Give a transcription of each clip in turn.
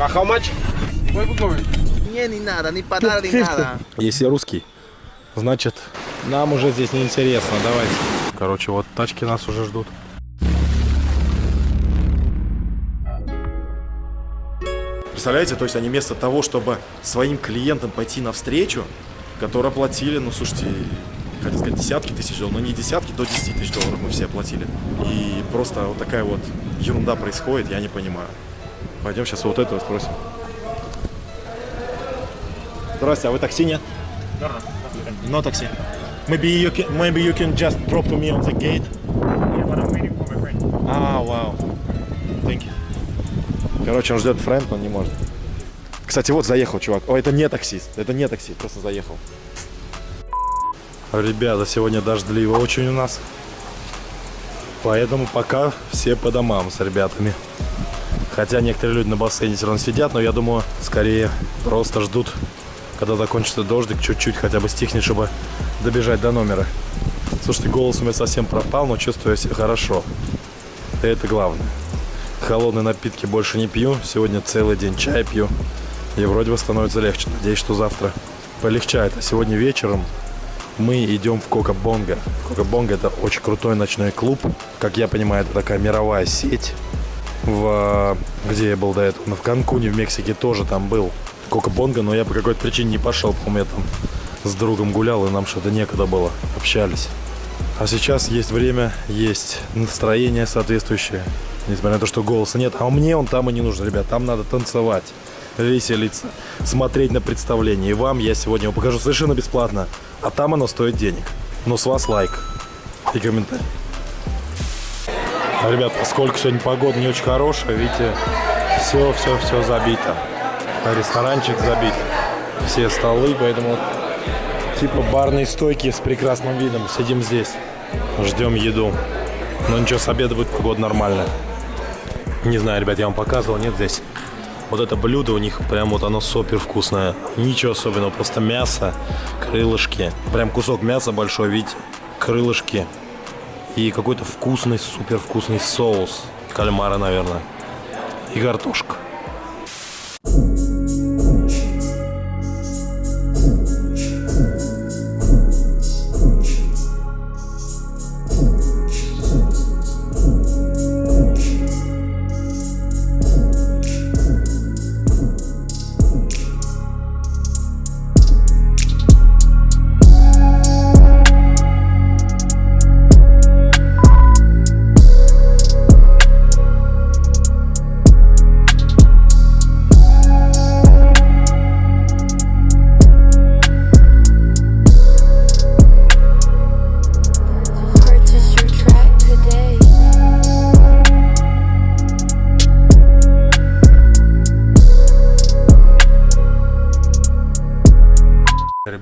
Uh, how much? Не, не надо, не подарок, не надо. Если русский, значит, нам уже здесь не интересно. Давайте. Короче, вот тачки нас уже ждут. Представляете, то есть они вместо того, чтобы своим клиентам пойти навстречу, которые платили, ну слушайте, хотел сказать десятки тысяч долларов, но не десятки, до 10 тысяч долларов мы все платили. И просто вот такая вот ерунда происходит, я не понимаю. Пойдем сейчас вот этого спросим. Здрасте, а вы такси нет? No такси. Maybe you can, maybe you can just drop to me on the gate. А, вау. Thank you. Короче, он ждет френд, но не может. Кстати, вот заехал чувак. О, это не таксист. Это не такси, просто заехал. Ребята, сегодня дождливо очень у нас. Поэтому пока все по домам с ребятами. Хотя некоторые люди на бассейне все равно сидят, но я думаю, скорее просто ждут, когда закончится дождик, чуть-чуть хотя бы стихнет, чтобы добежать до номера. Слушайте, голос у меня совсем пропал, но чувствую себя хорошо. И это главное. Холодные напитки больше не пью. Сегодня целый день чай пью. И вроде бы становится легче. Надеюсь, что завтра полегчает. А сегодня вечером мы идем в Кока-Бонго. Кока-Бонго это очень крутой ночной клуб. Как я понимаю, это такая мировая сеть. В, где я был до этого? Ну, в Канкуне, в Мексике тоже там был Кока-Бонго, но я по какой-то причине не пошел. По-моему, я там с другом гулял, и нам что-то некогда было. Общались. А сейчас есть время, есть настроение соответствующее. Несмотря на то, что голоса нет. А мне он там и не нужен, ребят. Там надо танцевать, веселиться, смотреть на представление. И вам я сегодня его покажу совершенно бесплатно. А там оно стоит денег. Но с вас лайк и комментарий. А, ребят, поскольку сегодня погода не очень хорошая, видите, все, все, все забито. Ресторанчик забит. Все столы, поэтому типа барные стойки с прекрасным видом. Сидим здесь, ждем еду. Но ничего, с обеда будет погода нормальная. Не знаю, ребят, я вам показывал, нет здесь. Вот это блюдо у них прям вот оно супер вкусное. Ничего особенного, просто мясо, крылышки. Прям кусок мяса большой, видите? Крылышки. И какой-то вкусный, супер вкусный соус. Кальмара, наверное. И картошка.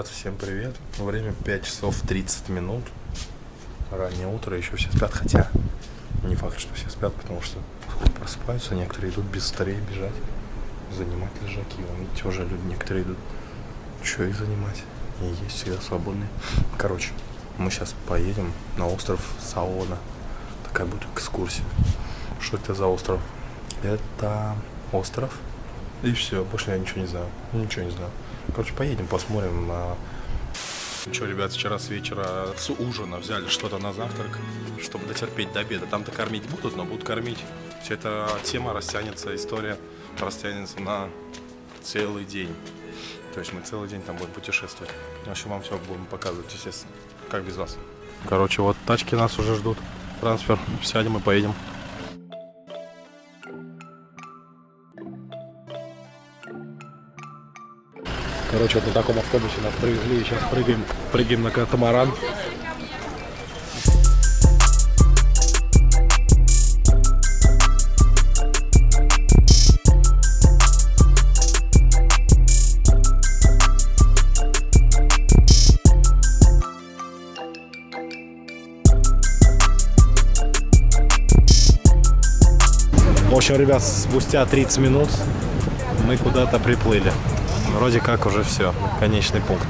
Ребят, всем привет. Время 5 часов 30 минут. Раннее утро, еще все спят, хотя не факт, что все спят, потому что просыпаются, некоторые идут без старей бежать, занимать лежаки. Вон, видите, уже люди некоторые идут, что их занимать. И есть всегда свободные. Короче, мы сейчас поедем на остров Саона. Такая будет экскурсия. Что это за остров? Это остров. И все, больше я ничего не знаю. Ничего не знаю. Короче, поедем, посмотрим. а. Ну что, ребят, вчера с вечера с ужина взяли что-то на завтрак, чтобы дотерпеть до обеда. Там-то кормить будут, но будут кормить. Вся эта тема растянется, история растянется на целый день. То есть мы целый день там будем путешествовать. В общем, вам все будем показывать, естественно. Как без вас. Короче, вот тачки нас уже ждут. Трансфер. Сядем и поедем. Короче, вот на таком автобусе нас привезли. И сейчас прыгаем, прыгаем на катамаран. В общем, ребят, спустя 30 минут мы куда-то приплыли. Вроде как уже все, конечный пункт.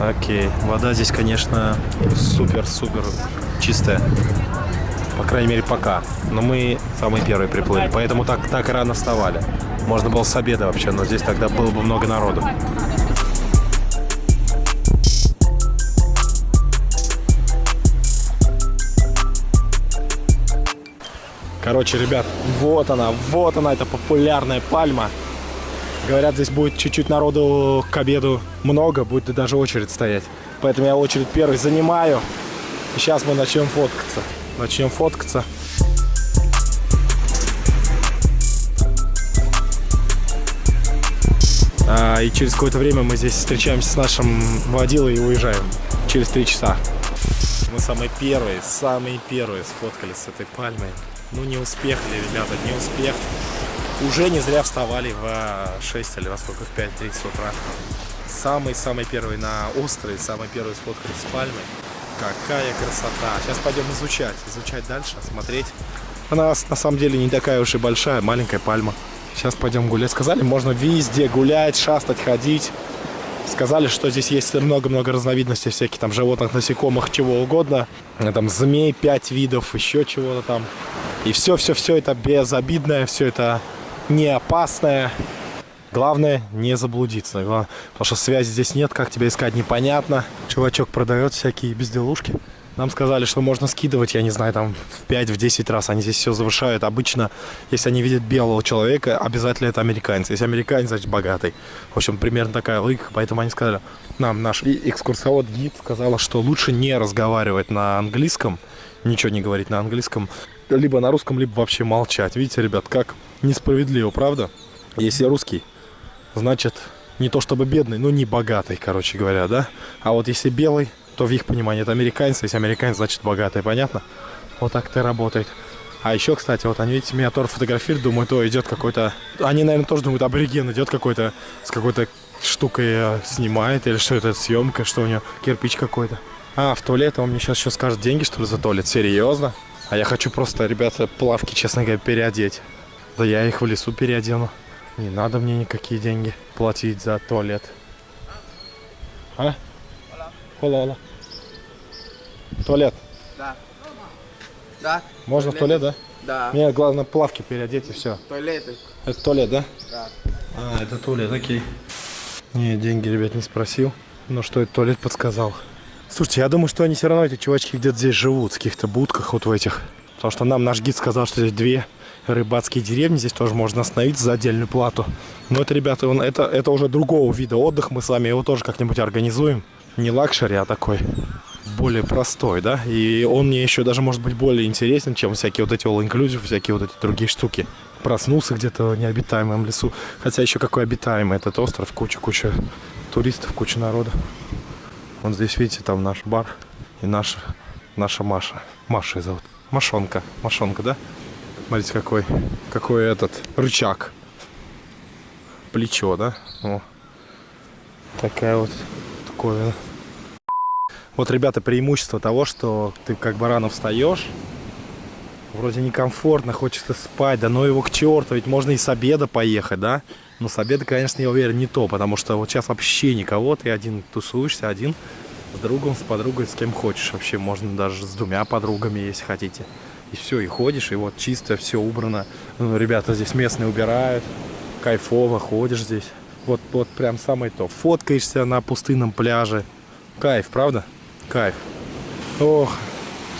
Окей, вода здесь, конечно, супер-супер чистая. По крайней мере, пока. Но мы самые первые приплыли, поэтому так, так рано вставали. Можно было с обеда вообще, но здесь тогда было бы много народу. Короче, ребят, вот она, вот она, эта популярная пальма. Говорят, здесь будет чуть-чуть народу к обеду много, будет даже очередь стоять. Поэтому я очередь первый занимаю. И сейчас мы начнем фоткаться. Начнем фоткаться. А, и через какое-то время мы здесь встречаемся с нашим водилой и уезжаем. Через три часа. Мы самые первые, самые первые сфоткались с этой пальмой. Ну не успех ребята, не успех. Уже не зря вставали в 6 или во сколько, в 5.30 утра. Самый-самый первый на острове, самый первый сфоткались с пальмой. Какая красота. Сейчас пойдем изучать, изучать дальше, смотреть. Она на самом деле не такая уж и большая, маленькая пальма. Сейчас пойдем гулять. Сказали, можно везде гулять, шастать, ходить. Сказали, что здесь есть много-много разновидностей всяких там животных, насекомых, чего угодно. Э, Там змей, пять видов, еще чего-то там. И все-все-все это безобидное, все это не опасное. Главное не заблудиться. Гла- Потому что связи здесь нет, как тебя искать непонятно. Чувачок продает всякие безделушки. Нам сказали, что можно скидывать, я не знаю, там в 5-10 раз. Они здесь все завышают. Обычно, если они видят белого человека, обязательно это американец. Если американец, значит богатый. В общем, примерно такая логика. Поэтому они сказали, нам наш экскурсовод-гид сказала, что лучше не разговаривать на английском, ничего не говорить на английском, либо на русском, либо вообще молчать. Видите, ребят, как несправедливо, правда? Если русский, значит, не то чтобы бедный, но не богатый, короче говоря, да? А вот если белый, то в их понимании это американец, если американец, значит богатый, понятно? Вот так это работает. А еще, кстати, вот они, видите, меня тоже фотографируют, думают, о, идет какой-то... Они, наверное, тоже думают, абориген идет какой-то, с какой-то штукой э, снимает, или что это, съемка, что у него, кирпич какой-то. А, в туалет, он мне сейчас еще скажет деньги, что ли, за туалет? Серьезно? А я хочу просто, ребята, плавки, честно говоря, переодеть. Да я их в лесу переодену. Не надо мне никакие деньги платить за туалет. А? Ола, ола. Туалет. Да, Можно в туалет, да? да. Мне главное плавки переодеть и все. Туалеты. Это туалет, да? Да. А, это туалет, окей. Не, деньги, ребят, не спросил. Но что это туалет подсказал. Слушайте, я думаю, что они все равно, эти чувачки, где-то здесь живут, в каких-то будках вот в этих. Потому что нам наш гид сказал, что здесь две рыбацкие деревни, здесь тоже можно остановиться за отдельную плату. Но это, ребята, он, это, это уже другого вида отдых, мы с вами его тоже как-нибудь организуем. Не luxury, а такой более простой, да? И он мне еще даже может быть более интересен, чем всякие вот эти all inclusive, всякие вот эти другие штуки. Проснулся где-то в необитаемом лесу. Хотя еще какой обитаемый этот остров, куча-куча туристов, куча народа. Вот здесь, видите, там наш бар и наша, наша Маша. Маша зовут. Машонка. Машонка, да? Смотрите, какой, какой этот рычаг. Плечо, да? О. Такая вот, такое. Вот, ребята, преимущество того, что ты как бы рано встаешь, вроде некомфортно, хочется спать, да ну его к черту, ведь можно и с обеда поехать, да? Но с обеда, конечно, я уверен, не то, потому что вот сейчас вообще никого, ты один тусуешься, один с другом, с подругой, с кем хочешь. Вообще можно даже с двумя подругами, если хотите. И все, и ходишь, и вот чисто, все убрано. Ну, ребята здесь местные убирают, кайфово, ходишь здесь. Вот, вот прям самое то. Фоткаешься на пустынном пляже. Кайф, правда? Кайф. Ох,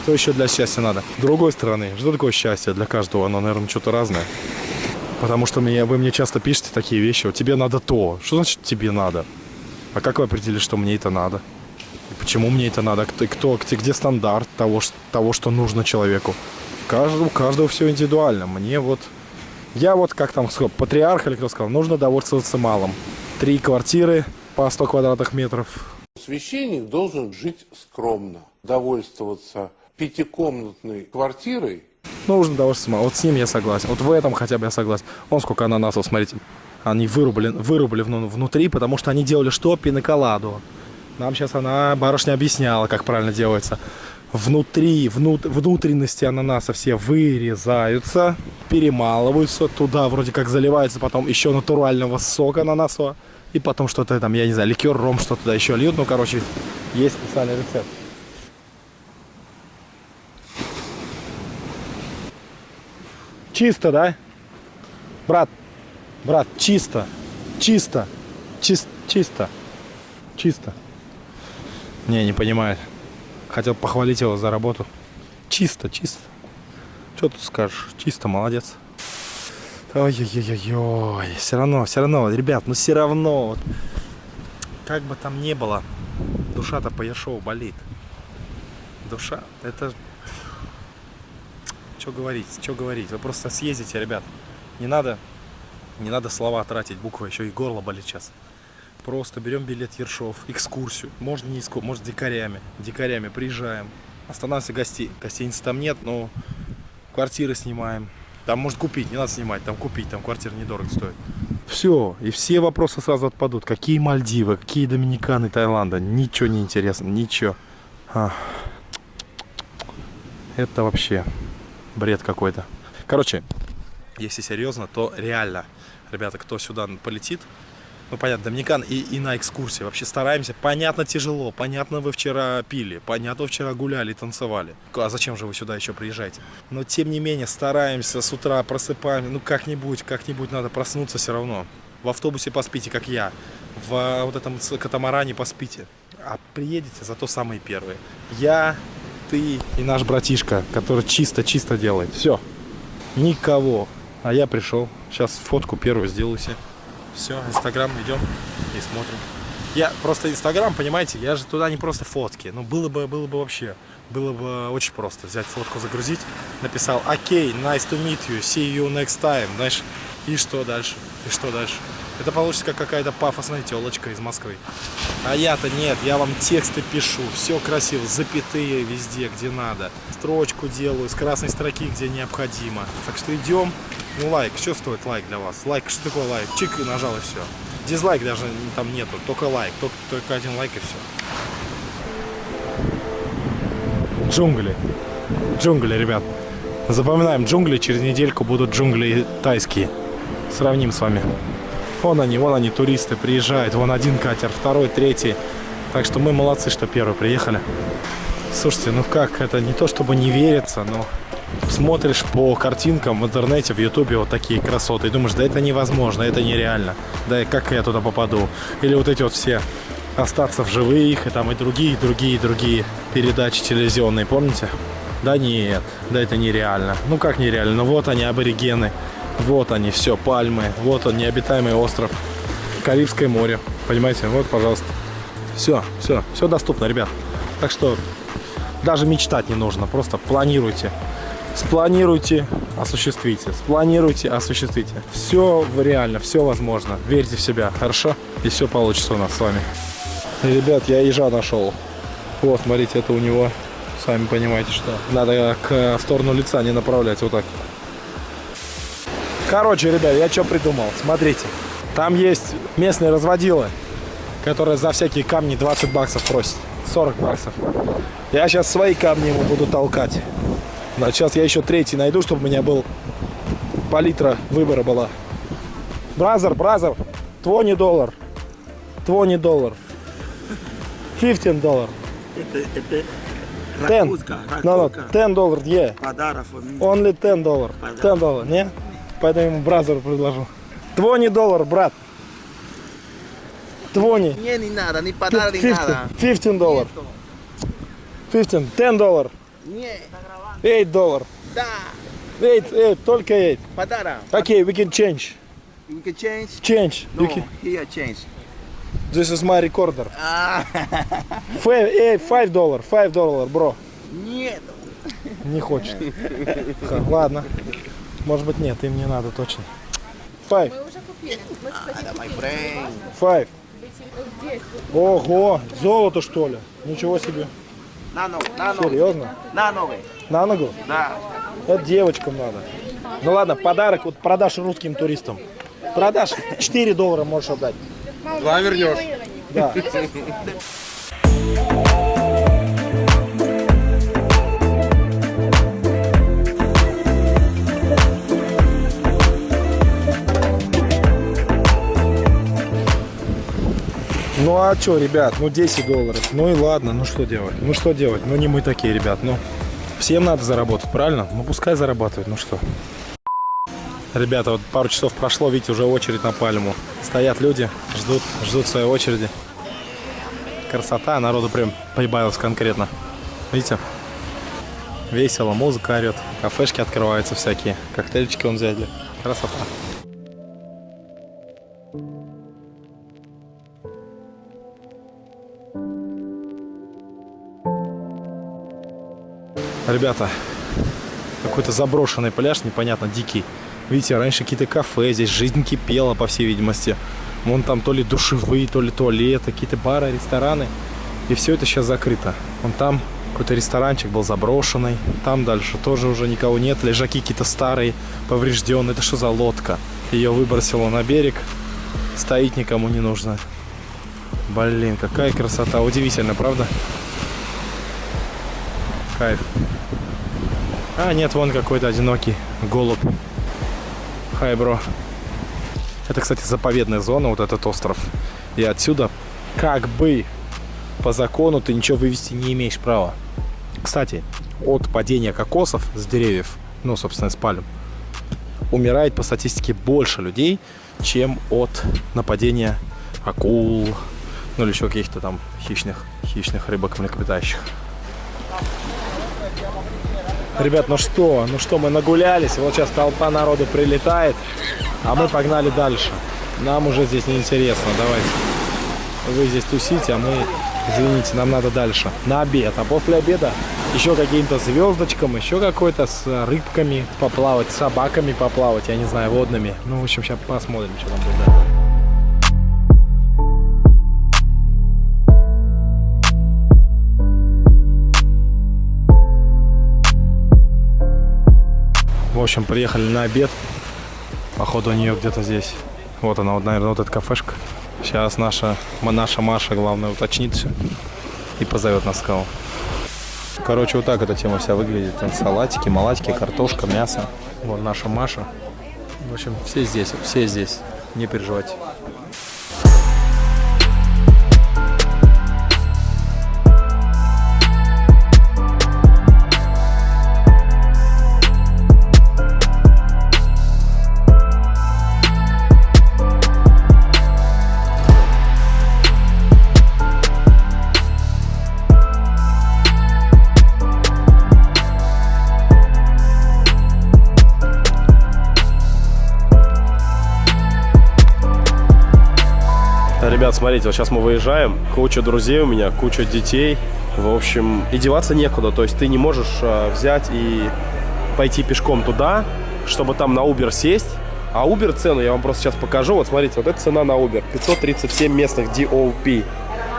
что еще для счастья надо? С другой стороны, что такое счастье для каждого? Оно, наверное, что-то разное. Потому что мне, вы мне часто пишете такие вещи. Вот тебе надо то. Что значит тебе надо? А как вы определили, что мне это надо? И почему мне это надо? Кто, кто, где, где стандарт того, того, что нужно человеку? Каждого, у каждого все индивидуально. Мне вот... Я вот, как там сказал, патриарх или кто сказал, нужно довольствоваться малым. Три квартиры по 100 квадратных метров. Священник должен жить скромно, довольствоваться пятикомнатной квартирой Нужно довольствоваться малым. Вот с ним я согласен. Вот в этом хотя бы я согласен. Вон сколько ананасов, смотрите. Они вырубили вну- внутри, потому что они делали что? Пиноколаду. Нам сейчас она, барышня, объясняла, как правильно делается. Внутри, внут- внутренности ананаса все вырезаются, перемалываются, туда вроде как заливается потом еще натурального сока ананасового, и потом что-то там, я не знаю, ликер, ром, что туда еще льют. Ну, короче, есть специальный рецепт. Чисто, да? Брат, Брат, чисто. Чисто. Чис- чисто. Чисто. Не, не понимает. Хотел похвалить его за работу. Чисто, чисто. Что тут скажешь? Чисто, молодец. Ой-ой-ой-ой. Все равно, все равно, ребят, ну все равно. Вот, как бы там ни было, душа-то по Ершову болит. Душа, это... Что говорить, что говорить. Вы просто съездите, ребят. Не надо, не надо слова тратить, буквы, еще и горло болит сейчас. Просто берем билет Ершов, экскурсию. Можно не экскурсию, может дикарями. Дикарями приезжаем. Останавливаемся гости. Гостиницы там нет, но квартиры снимаем. Там может купить, не надо снимать, там купить, там квартира недорого стоит. Все, и все вопросы сразу отпадут. Какие Мальдивы, какие Доминиканы, Таиланда. Ничего не интересно, ничего. А. Это вообще бред какой-то. Короче, если серьезно, то реально, ребята, кто сюда полетит, ну, понятно, Доминикан и, и на экскурсии. Вообще стараемся. Понятно, тяжело. Понятно, вы вчера пили. Понятно, вы вчера гуляли танцевали. А зачем же вы сюда еще приезжаете? Но, тем не менее, стараемся с утра, просыпаемся. Ну, как-нибудь, как-нибудь надо проснуться все равно. В автобусе поспите, как я. В вот этом катамаране поспите. А приедете зато самые первые. Я, ты и наш братишка, который чисто-чисто делает. Все. Никого. А я пришел. Сейчас фотку первую сделаю себе. Все, Инстаграм идем и смотрим. Я просто Инстаграм, понимаете, я же туда не просто фотки. Ну, было бы, было бы вообще, было бы очень просто взять фотку, загрузить. Написал, окей, nice to meet you, see you next time, знаешь. И что дальше? И что дальше? Это получится как какая-то пафосная телочка из Москвы. А я-то нет, я вам тексты пишу, все красиво, запятые везде, где надо. Строчку делаю с красной строки, где необходимо. Так что идем. Ну, лайк, что стоит лайк для вас? Лайк, что такое лайк? Чик и нажал и все. Дизлайк даже там нету, только лайк, только, только один лайк и все. Джунгли. Джунгли, ребят. Запоминаем, джунгли через недельку будут джунгли тайские. Сравним с вами. Вон они, вон они, туристы приезжают. Вон один катер, второй, третий. Так что мы молодцы, что первые приехали. Слушайте, ну как, это не то чтобы не верится, но смотришь по картинкам в интернете, в ютубе вот такие красоты и думаешь, да это невозможно, это нереально. Да и как я туда попаду? Или вот эти вот все остаться в живых и там и другие, и другие, и другие передачи телевизионные, помните? Да нет, да это нереально. Ну как нереально? Ну вот они, аборигены. Вот они, все, пальмы. Вот он, необитаемый остров. Карибское море. Понимаете? Вот, пожалуйста. Все, все, все доступно, ребят. Так что даже мечтать не нужно, просто планируйте. Спланируйте, осуществите. Спланируйте, осуществите. Все реально, все возможно. Верьте в себя, хорошо? И все получится у нас с вами. Ребят, я ежа нашел. Вот, смотрите, это у него. Сами понимаете, что. Надо к в сторону лица не направлять вот так. Короче, ребят, я что придумал? Смотрите. Там есть местные разводилы, которые за всякие камни 20 баксов просят. 40 баксов. Я сейчас свои камни ему буду толкать. Но сейчас я еще третий найду, чтобы у меня был палитра выбора была. Бразер, бразер, 20 доллар. 20 доллар. 15 доллар. Это, это 10. ракутка, No, no, ракутка. 10 доллар, yeah. Подарок. Only 10 доллар. 10 доллар, не? Поэтому ему бразеру предложу. 20 доллар, брат. 20. Не, не надо, ни подарок, 15, надо. 15 доллар. 15, 10 доллар. Не, 8 доллар. да, 8, 8, только 8. подарок. Okay, we can change. We can change? Change. No, We can- here change. This is my recorder. А, 5, 5 доллар, 5 доллар, бро. нет. Не хочет. Ладно. Может быть нет, им не надо точно. 5, Мы уже купили. Мы, кстати, my купили. brain. 5. Здесь. Ого, золото что ли? Ничего себе. На ногу, на ногу. Серьезно? На ногу. На ногу? Да. Это девочкам надо. Ну ладно, подарок вот продашь русским туристам. Продашь 4 доллара можешь отдать. Два вернешь. Да. Ну а что, ребят, ну 10 долларов. Ну и ладно, ну что делать? Ну что делать? Ну не мы такие, ребят. Ну всем надо заработать, правильно? Ну пускай зарабатывают, ну что. Ребята, вот пару часов прошло, видите, уже очередь на пальму. Стоят люди, ждут, ждут своей очереди. Красота, народу прям прибавилось конкретно. Видите? Весело, музыка орет, кафешки открываются всякие, коктейльчики вон взяли. Красота. Ребята, какой-то заброшенный пляж, непонятно, дикий. Видите, раньше какие-то кафе, здесь жизнь кипела, по всей видимости. Вон там то ли душевые, то ли туалеты, какие-то бары, рестораны. И все это сейчас закрыто. Вон там какой-то ресторанчик был заброшенный. Там дальше тоже уже никого нет. Лежаки какие-то старые, поврежденные. Это что за лодка? Ее выбросило на берег. Стоит никому не нужно. Блин, какая красота. Удивительно, правда? Кайф. А, нет, вон какой-то одинокий голубь. Хай, бро. Это, кстати, заповедная зона, вот этот остров. И отсюда, как бы, по закону ты ничего вывести не имеешь права. Кстати, от падения кокосов с деревьев, ну, собственно, с пальм, умирает по статистике больше людей, чем от нападения акул, ну или еще каких-то там хищных, хищных рыбок млекопитающих. Ребят, ну что, ну что, мы нагулялись, вот сейчас толпа народу прилетает, а мы погнали дальше. Нам уже здесь неинтересно, давайте. Вы здесь тусите, а мы, извините, нам надо дальше. На обед, а после обеда еще каким-то звездочкам, еще какой-то с рыбками поплавать, с собаками поплавать, я не знаю, водными. Ну, в общем, сейчас посмотрим, что там будет. В общем, приехали на обед. Походу у нее где-то здесь. Вот она, вот, наверное, вот эта кафешка. Сейчас наша, наша Маша, главное, уточнит все и позовет на скалу. Короче, вот так эта тема вся выглядит. Там салатики, малатики, картошка, мясо. Вот наша Маша. В общем, все здесь, все здесь. Не переживайте. Ребят, смотрите, вот сейчас мы выезжаем, куча друзей у меня, куча детей. В общем, и деваться некуда. То есть ты не можешь э, взять и пойти пешком туда, чтобы там на Uber сесть. А Uber цену я вам просто сейчас покажу. Вот смотрите, вот эта цена на Uber. 537 местных DOP.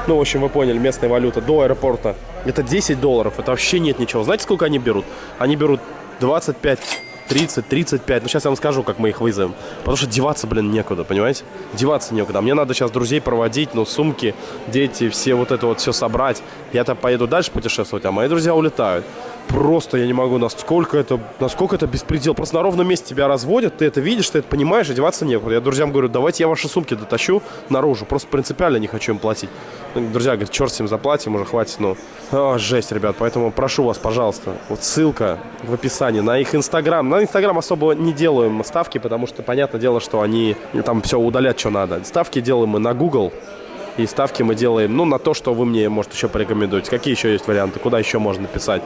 Ну, в общем, вы поняли, местная валюта до аэропорта. Это 10 долларов. Это вообще нет ничего. Знаете, сколько они берут? Они берут 25 30, 35. Ну, сейчас я вам скажу, как мы их вызовем. Потому что деваться, блин, некуда, понимаете? Деваться некуда. Мне надо сейчас друзей проводить, ну, сумки, дети, все вот это вот все собрать. Я-то поеду дальше путешествовать, а мои друзья улетают. Просто я не могу, насколько это, насколько это беспредел. Просто на ровном месте тебя разводят, ты это видишь, ты это понимаешь, одеваться некуда. Я друзьям говорю, давайте я ваши сумки дотащу наружу. Просто принципиально не хочу им платить. Ну, Друзья говорят, черт с ним заплатим, уже хватит, ну. А, жесть, ребят, поэтому прошу вас, пожалуйста, вот ссылка в описании на их инстаграм. На инстаграм особо не делаем ставки, потому что, понятное дело, что они там все удалят, что надо. Ставки делаем мы на Google, и ставки мы делаем, ну, на то, что вы мне, может, еще порекомендуете. Какие еще есть варианты? Куда еще можно писать?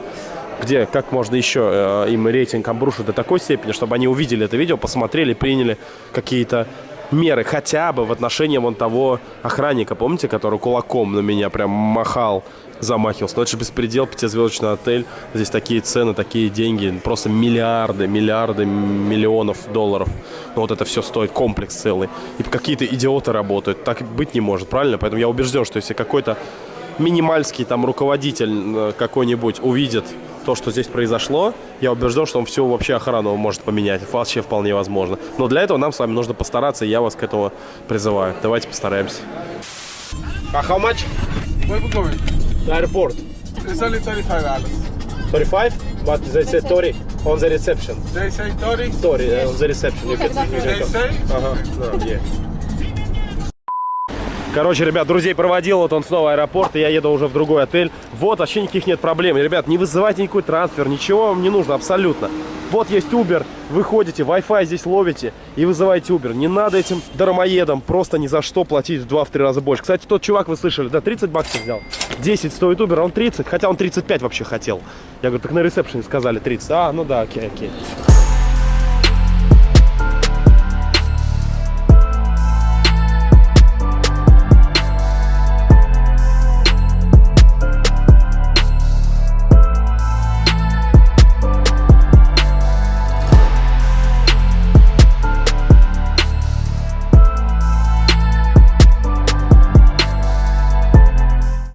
Где, как можно еще э, им рейтинг обрушить до такой степени, чтобы они увидели это видео, посмотрели, приняли какие-то меры хотя бы в отношении вон того охранника, помните, который кулаком на меня прям махал, замахивался. Но это же беспредел, пятизвездочный отель. Здесь такие цены, такие деньги, просто миллиарды, миллиарды миллионов долларов. Ну вот это все стоит, комплекс целый. И какие-то идиоты работают. Так быть не может, правильно? Поэтому я убежден, что если какой-то минимальский там руководитель э, какой-нибудь увидит то, что здесь произошло, я убежден, что он всю вообще охрану может поменять. Вообще вполне возможно. Но для этого нам с вами нужно постараться, и я вас к этому призываю. Давайте постараемся. А how much? Where we going? The airport. It's only 35 dollars. 35, but they say 30 on the reception. They say 30. 30 uh, on the reception. You can, you can They say. Ага, да, yeah. Короче, ребят, друзей проводил, вот он снова аэропорт, и я еду уже в другой отель. Вот, вообще никаких нет проблем. Ребят, не вызывайте никакой трансфер, ничего вам не нужно абсолютно. Вот есть Uber, вы ходите, Wi-Fi здесь ловите и вызываете Uber. Не надо этим дармоедам просто ни за что платить в 2-3 раза больше. Кстати, тот чувак, вы слышали, да, 30 баксов взял. 10 стоит Uber, а он 30, хотя он 35 вообще хотел. Я говорю, так на ресепшене сказали 30. А, ну да, окей, окей.